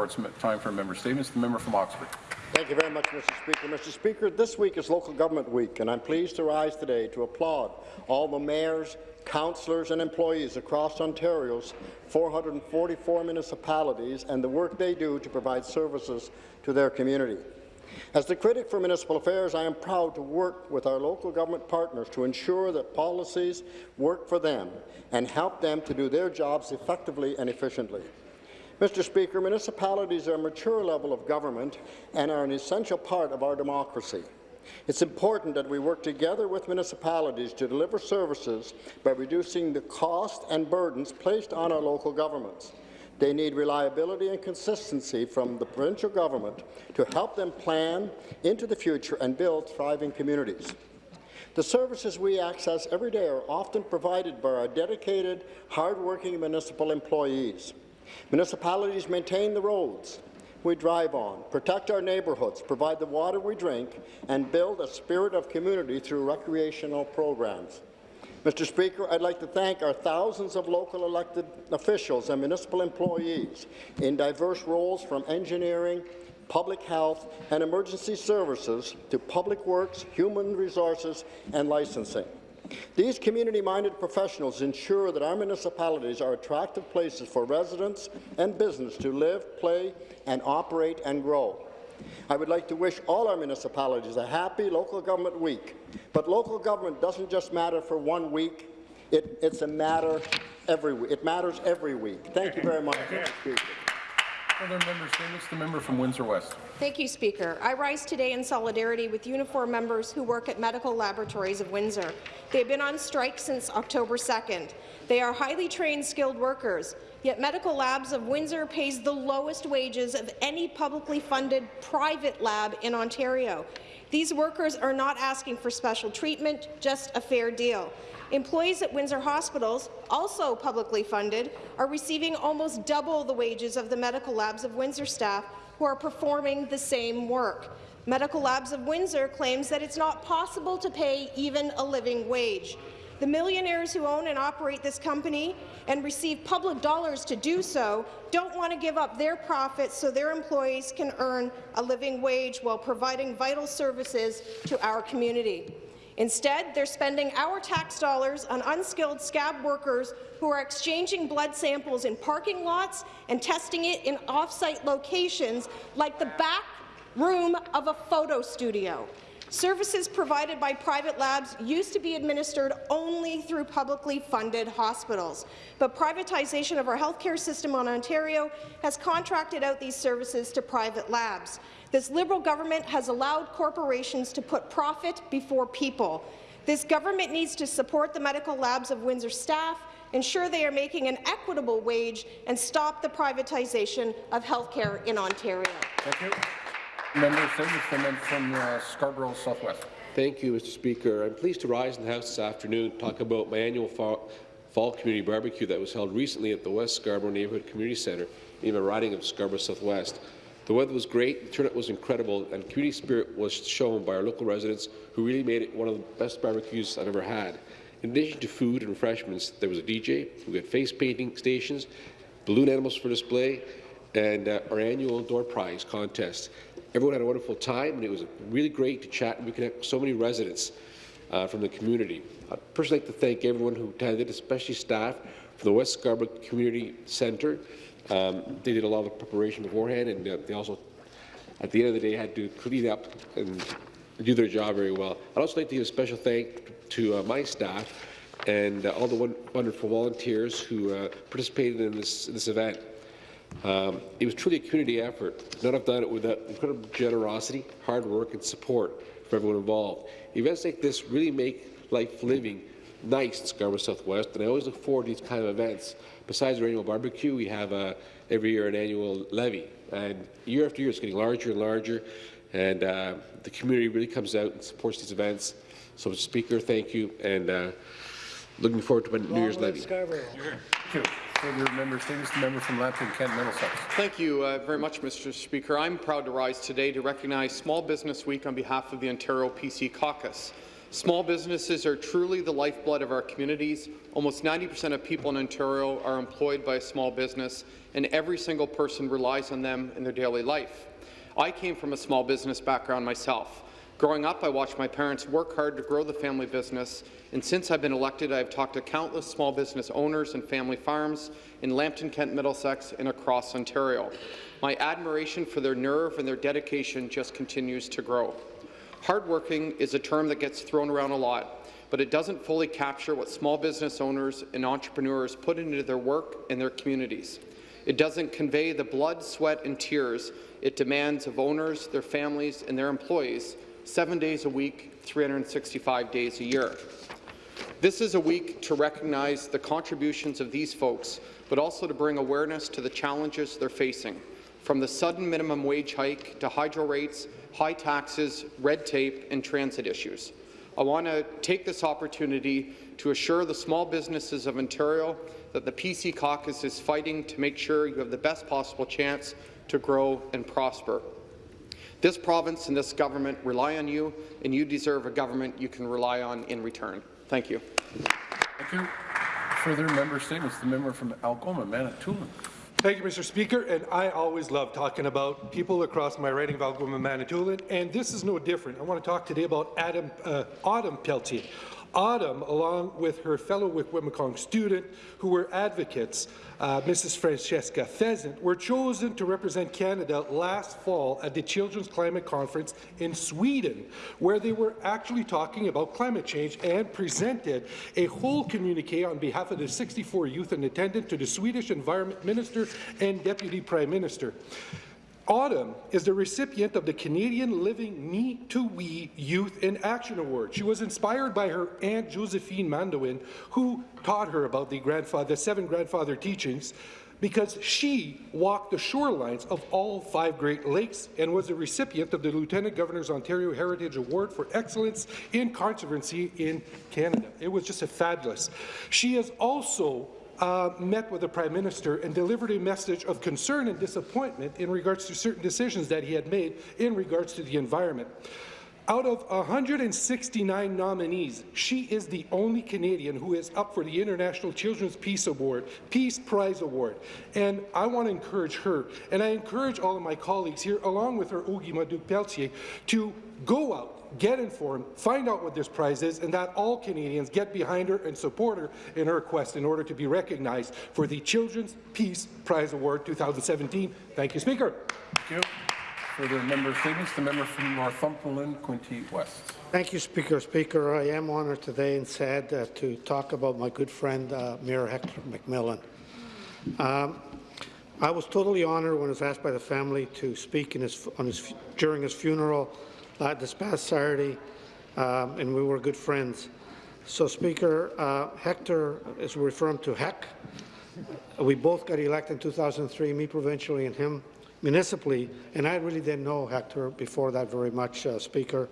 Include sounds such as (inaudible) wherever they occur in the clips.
it's time for member statements. The member from Oxford. Thank you very much, Mr. Speaker. Mr. Speaker, this week is Local Government Week, and I'm pleased to rise today to applaud all the mayors, councillors and employees across Ontario's 444 municipalities and the work they do to provide services to their community. As the critic for municipal affairs, I am proud to work with our local government partners to ensure that policies work for them and help them to do their jobs effectively and efficiently. Mr. Speaker, municipalities are a mature level of government and are an essential part of our democracy. It's important that we work together with municipalities to deliver services by reducing the cost and burdens placed on our local governments. They need reliability and consistency from the provincial government to help them plan into the future and build thriving communities. The services we access every day are often provided by our dedicated, hard-working municipal employees. Municipalities maintain the roads we drive on, protect our neighbourhoods, provide the water we drink, and build a spirit of community through recreational programs. Mr. Speaker, I'd like to thank our thousands of local elected officials and municipal employees in diverse roles from engineering, public health, and emergency services to public works, human resources, and licensing. These community-minded professionals ensure that our municipalities are attractive places for residents and business to live, play, and operate and grow. I would like to wish all our municipalities a happy local government week. But local government doesn't just matter for one week. It, it's a matter every week. It matters every week. Thank you very much. Other. The member from Windsor West. Thank you, Speaker. I rise today in solidarity with uniform members who work at Medical Laboratories of Windsor. They've been on strike since October 2nd. They are highly trained, skilled workers, yet Medical Labs of Windsor pays the lowest wages of any publicly funded private lab in Ontario. These workers are not asking for special treatment, just a fair deal. Employees at Windsor Hospitals, also publicly funded, are receiving almost double the wages of the Medical Labs of Windsor staff who are performing the same work. Medical Labs of Windsor claims that it's not possible to pay even a living wage. The millionaires who own and operate this company and receive public dollars to do so don't want to give up their profits so their employees can earn a living wage while providing vital services to our community. Instead, they're spending our tax dollars on unskilled scab workers who are exchanging blood samples in parking lots and testing it in off-site locations like the back room of a photo studio. Services provided by private labs used to be administered only through publicly funded hospitals, but privatization of our healthcare system in Ontario has contracted out these services to private labs. This Liberal government has allowed corporations to put profit before people. This government needs to support the medical labs of Windsor staff, ensure they are making an equitable wage, and stop the privatization of healthcare in Ontario. Thank you. Member from, from uh, Scarborough Southwest. Thank you, Mr. Speaker. I'm pleased to rise in the House this afternoon to talk about my annual fall, fall community barbecue that was held recently at the West Scarborough Neighbourhood Community Centre in the riding of Scarborough Southwest. The weather was great, the turnout was incredible, and community spirit was shown by our local residents who really made it one of the best barbecues I've ever had. In addition to food and refreshments, there was a DJ, we had face painting stations, balloon animals for display, and uh, our annual door prize contest. Everyone had a wonderful time, and it was really great to chat and reconnect with so many residents uh, from the community. I'd personally like to thank everyone who attended, especially staff from the West Scarborough Community Centre. Um, they did a lot of preparation beforehand, and uh, they also, at the end of the day, had to clean up and do their job very well. I'd also like to give a special thank to uh, my staff and uh, all the wonderful volunteers who uh, participated in this, this event. Um, it was truly a community effort. None have done it without incredible generosity, hard work, and support for everyone involved. Events like this really make life living nice in Scarborough Southwest, and I always look forward to these kind of events. Besides our annual barbecue, we have uh, every year an annual levee, and year after year it's getting larger and larger, and uh, the community really comes out and supports these events. So, Mr. Speaker, thank you, and uh, looking forward to my New Year's levee. Scarborough. Thank you. Further member statements. The member from Lambton, Kent, Middlesex. Thank you uh, very much, Mr. Speaker. I'm proud to rise today to recognize Small Business Week on behalf of the Ontario PC Caucus. Small businesses are truly the lifeblood of our communities. Almost 90% of people in Ontario are employed by a small business, and every single person relies on them in their daily life. I came from a small business background myself. Growing up, I watched my parents work hard to grow the family business, and since I've been elected, I've talked to countless small business owners and family farms in Lambton, Kent, Middlesex, and across Ontario. My admiration for their nerve and their dedication just continues to grow. Hardworking is a term that gets thrown around a lot, but it doesn't fully capture what small business owners and entrepreneurs put into their work and their communities. It doesn't convey the blood, sweat, and tears it demands of owners, their families, and their employees seven days a week, 365 days a year. This is a week to recognize the contributions of these folks, but also to bring awareness to the challenges they're facing, from the sudden minimum wage hike to hydro rates, high taxes, red tape, and transit issues. I want to take this opportunity to assure the small businesses of Ontario that the PC caucus is fighting to make sure you have the best possible chance to grow and prosper. This province and this government rely on you, and you deserve a government you can rely on in return. Thank you. Thank you. Further member statements. The member from Algoma, Manitoulin. Thank you, Mr. Speaker, and I always love talking about people across my riding of Algoma Manitoulin, and this is no different. I want to talk today about Adam, uh, Autumn Peltier. Autumn, along with her fellow Wikwemikong student, who were advocates, uh, Mrs. Francesca Pheasant, were chosen to represent Canada last fall at the Children's Climate Conference in Sweden, where they were actually talking about climate change and presented a whole communique on behalf of the 64 youth in attendance to the Swedish Environment Minister and Deputy Prime Minister. Autumn is the recipient of the Canadian Living Me to We Youth in Action Award. She was inspired by her Aunt Josephine Mandamin, who taught her about the, grandfather, the seven grandfather teachings, because she walked the shorelines of all five Great Lakes and was a recipient of the Lieutenant Governor's Ontario Heritage Award for Excellence in Conservancy in Canada. It was just a fabulous. She is also uh, met with the Prime Minister and delivered a message of concern and disappointment in regards to certain decisions that he had made in regards to the environment. Out of 169 nominees, she is the only Canadian who is up for the International Children's Peace Award, Peace Prize Award. And I want to encourage her, and I encourage all of my colleagues here, along with her Ogimaa Duke Peltier, to go out, get informed, find out what this prize is, and that all Canadians get behind her and support her in her quest in order to be recognized for the Children's Peace Prize Award 2017. Thank you, Speaker. Thank you. Further member statements. The member from Northumberland, Quinte West. Thank you, Speaker. Speaker, I am honoured today and sad uh, to talk about my good friend, uh, Mayor Hector McMillan. Um, I was totally honoured when I was asked by the family to speak his, his, during his funeral uh, this past Saturday, um, and we were good friends. So, Speaker, uh, Hector is referred to Heck. We both got elected in 2003, me provincially and him municipally, and I really didn't know Hector before that very much, uh, Speaker.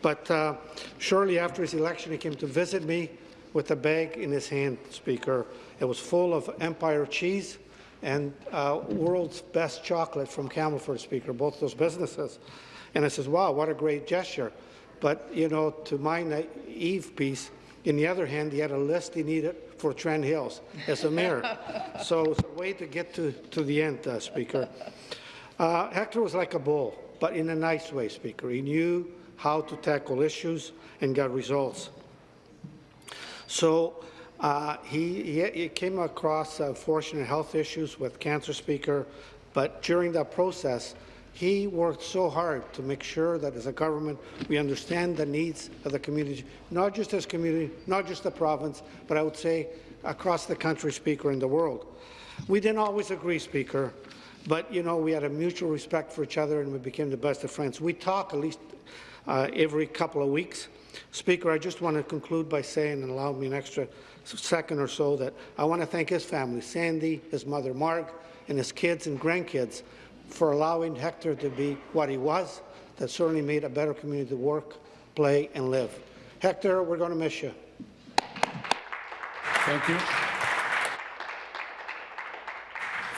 But uh, shortly after his election, he came to visit me with a bag in his hand, Speaker. It was full of Empire cheese and uh, world's best chocolate from Campbellford, Speaker, both those businesses. And I says, wow, what a great gesture. But, you know, to my naive piece, in the other hand, he had a list he needed for Trent Hills as a mayor. (laughs) so it's a way to get to, to the end, uh, Speaker. Uh, Hector was like a bull, but in a nice way, Speaker. He knew how to tackle issues and got results. So uh, he, he, he, came across unfortunate health issues with cancer, Speaker, but during that process, he worked so hard to make sure that as a government we understand the needs of the community, not just as community, not just the province, but I would say across the country, Speaker, in the world. We didn't always agree, Speaker, but you know we had a mutual respect for each other and we became the best of friends. We talk at least uh, every couple of weeks. Speaker, I just want to conclude by saying, and allow me an extra second or so, that I want to thank his family, Sandy, his mother Marg, and his kids and grandkids for allowing Hector to be what he was. That certainly made a better community to work, play, and live. Hector, we're going to miss you. Thank you.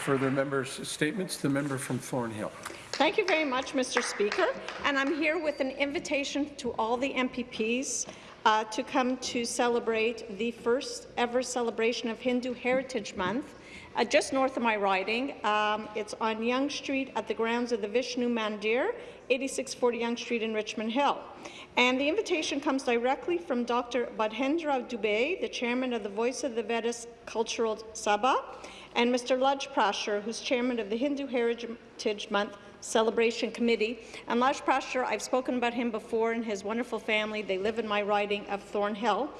Further members' statements, the member from Thornhill. Thank you very much, Mr. Speaker. And I'm here with an invitation to all the MPPs uh, to come to celebrate the first ever celebration of Hindu Heritage Month uh, just north of my riding. Um, it's on Yonge Street at the grounds of the Vishnu Mandir, 8640 Yonge Street in Richmond Hill. And the invitation comes directly from Dr. Budhendra Doobay, the chairman of the Voice of the Vedas Cultural Sabha, and Mr. Laj Prasher, who's chairman of the Hindu Heritage Month Celebration Committee. And Laj Prasher, I've spoken about him before and his wonderful family. They live in my riding of Thornhill.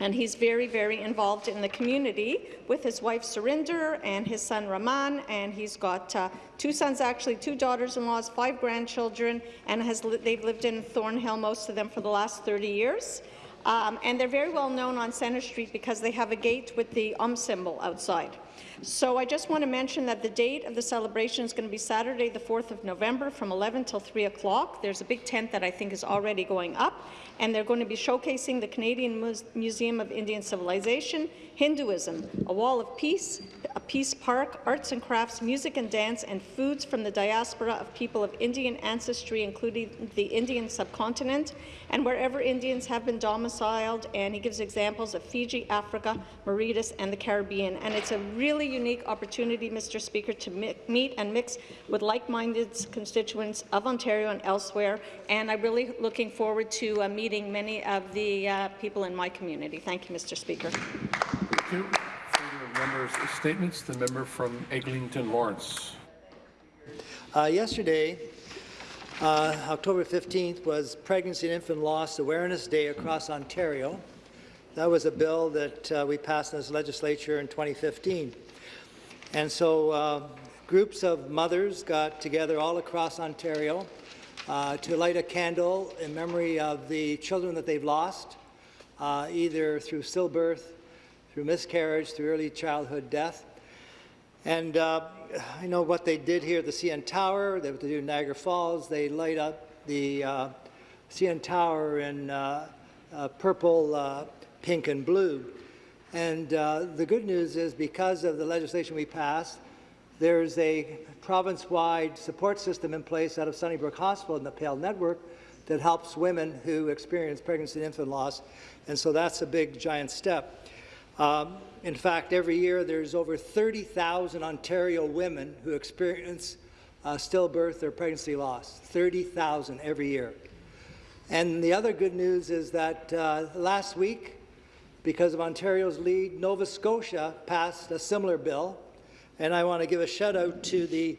And he's very, very involved in the community with his wife Surinder and his son Raman. And he's got uh, two sons, actually, two daughters-in-laws, five grandchildren, and has li they've lived in Thornhill, most of them, for the last 30 years. Um, and they're very well known on Centre Street because they have a gate with the um symbol outside. So I just want to mention that the date of the celebration is going to be Saturday, the 4th of November, from 11 till 3 o'clock. There's a big tent that I think is already going up, and they're going to be showcasing the Canadian Muse Museum of Indian Civilization, Hinduism, a wall of peace, a peace park, arts and crafts, music and dance, and foods from the diaspora of people of Indian ancestry, including the Indian subcontinent, and wherever Indians have been domiciled, and he gives examples of Fiji, Africa, Mauritius, and the Caribbean. And it's a really unique opportunity, Mr. Speaker, to meet and mix with like-minded constituents of Ontario and elsewhere, and I'm really looking forward to uh, meeting many of the uh, people in my community. Thank you, Mr. Speaker. Thank you. Further members' statements, the member from Eglinton Lawrence. Uh, yesterday, uh, October 15th, was Pregnancy and Infant Loss Awareness Day across Ontario. That was a bill that uh, we passed in this legislature in 2015. And so uh, groups of mothers got together all across Ontario uh, to light a candle in memory of the children that they've lost, uh, either through stillbirth, through miscarriage, through early childhood death. And uh, I know what they did here at the CN Tower, they do in Niagara Falls, they light up the uh, CN Tower in uh, uh, purple, uh, pink, and blue. And uh, the good news is because of the legislation we passed, there's a province-wide support system in place out of Sunnybrook Hospital in the PAIL network that helps women who experience pregnancy and infant loss. And so that's a big, giant step. Um, in fact, every year there's over 30,000 Ontario women who experience uh, stillbirth or pregnancy loss. 30,000 every year. And the other good news is that uh, last week, because of Ontario's lead, Nova Scotia passed a similar bill. And I want to give a shout out to the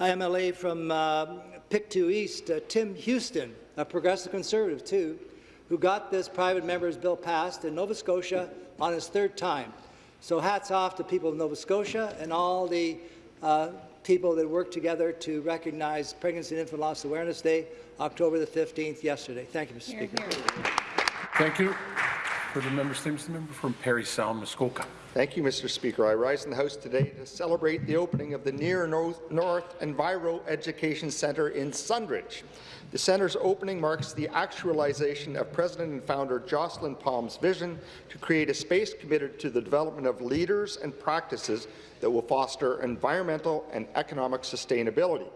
IMLA from uh, Pictou East, uh, Tim Houston, a progressive conservative too, who got this private member's bill passed in Nova Scotia on his third time. So hats off to people of Nova Scotia and all the uh, people that worked together to recognize Pregnancy and Infant Loss Awareness Day, October the 15th, yesterday. Thank you, Mr. Here, Speaker. here. Thank you. Further member statements, the member from Parry Sound, Muskoka. Thank you, Mr. Speaker. I rise in the House today to celebrate the opening of the Near North, North Enviro Education Centre in Sundridge. The centre's opening marks the actualization of President and founder Jocelyn Palm's vision to create a space committed to the development of leaders and practices that will foster environmental and economic sustainability.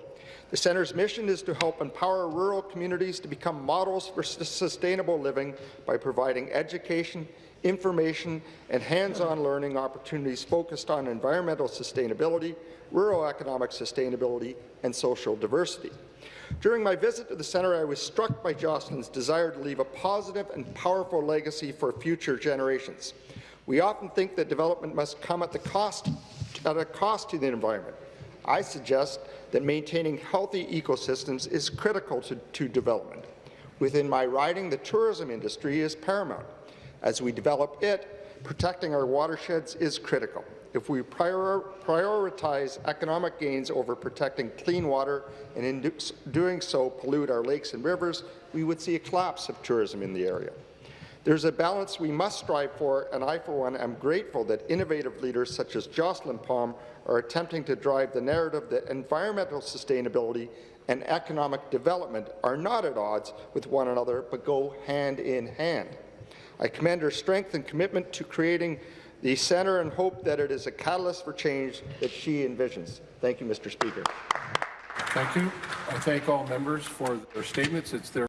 The centre's mission is to help empower rural communities to become models for sustainable living by providing education, information, and hands-on learning opportunities focused on environmental sustainability, rural economic sustainability, and social diversity. During my visit to the centre, I was struck by Jocelyn's desire to leave a positive and powerful legacy for future generations. We often think that development must come at, the cost, at a cost to the environment. I suggest that maintaining healthy ecosystems is critical to, to development. Within my riding, the tourism industry is paramount. As we develop it, protecting our watersheds is critical. If we prior prioritize economic gains over protecting clean water and in doing so pollute our lakes and rivers, we would see a collapse of tourism in the area. There's a balance we must strive for, and I, for one, am grateful that innovative leaders such as Jocelyn Palm are attempting to drive the narrative that environmental sustainability and economic development are not at odds with one another, but go hand in hand. I commend her strength and commitment to creating the centre and hope that it is a catalyst for change that she envisions. Thank you, Mr. Speaker. Thank you. I thank all members for their statements. It's their